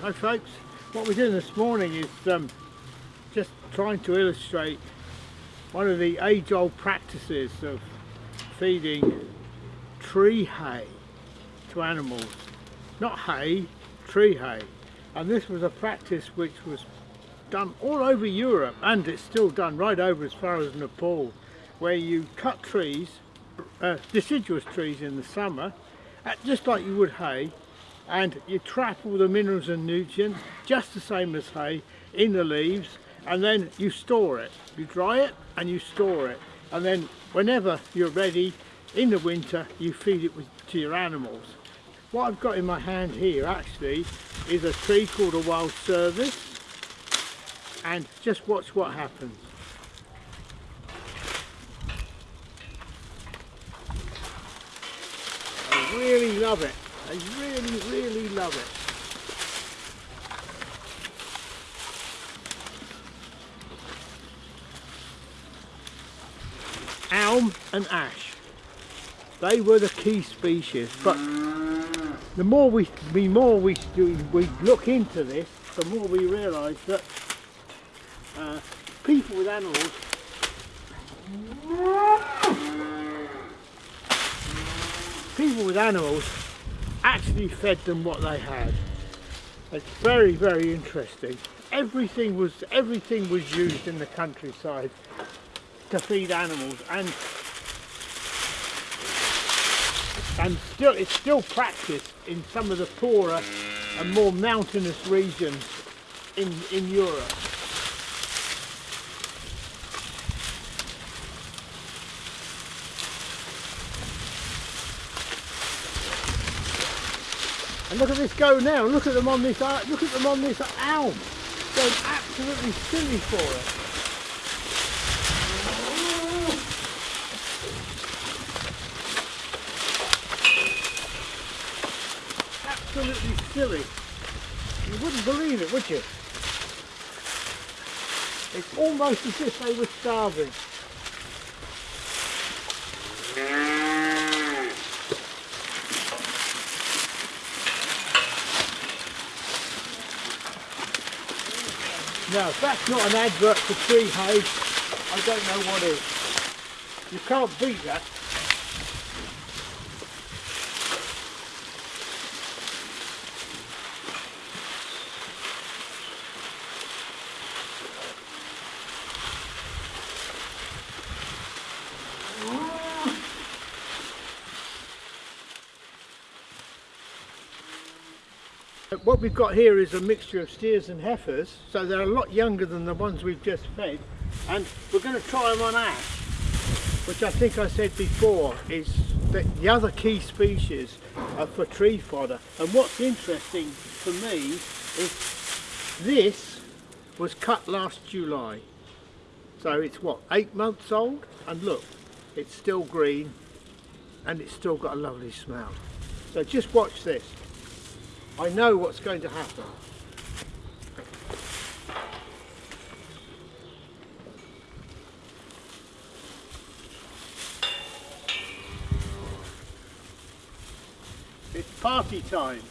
Hi folks, what we're doing this morning is um, just trying to illustrate one of the age-old practices of feeding tree hay to animals. Not hay, tree hay. And this was a practice which was done all over Europe and it's still done right over as far as Nepal where you cut trees, uh, deciduous trees in the summer, just like you would hay and you trap all the minerals and nutrients just the same as hay in the leaves and then you store it. You dry it and you store it. And then whenever you're ready in the winter you feed it with, to your animals. What I've got in my hand here actually is a tree called a wild service and just watch what happens. I really love it I really, really love it. Elm and ash. They were the key species, but the more we, the more we, we look into this, the more we realise that uh, people with animals people with animals actually fed them what they had. It's very, very interesting. Everything was everything was used in the countryside to feed animals and and still it's still practiced in some of the poorer and more mountainous regions in, in Europe. And look at this go now. Look at them on this. Uh, look at them on this elm. Going absolutely silly for it. Absolutely silly. You wouldn't believe it, would you? It's almost as if they were starving. Now, if that's not an advert for tree hay, I don't know what is. You can't beat that. Uh, what we've got here is a mixture of steers and heifers, so they're a lot younger than the ones we've just fed, and we're going to try them on ash, which I think I said before is that the other key species for tree fodder. And what's interesting for me is this was cut last July, so it's what, eight months old? And look, it's still green, and it's still got a lovely smell. So just watch this. I know what's going to happen. It's party time.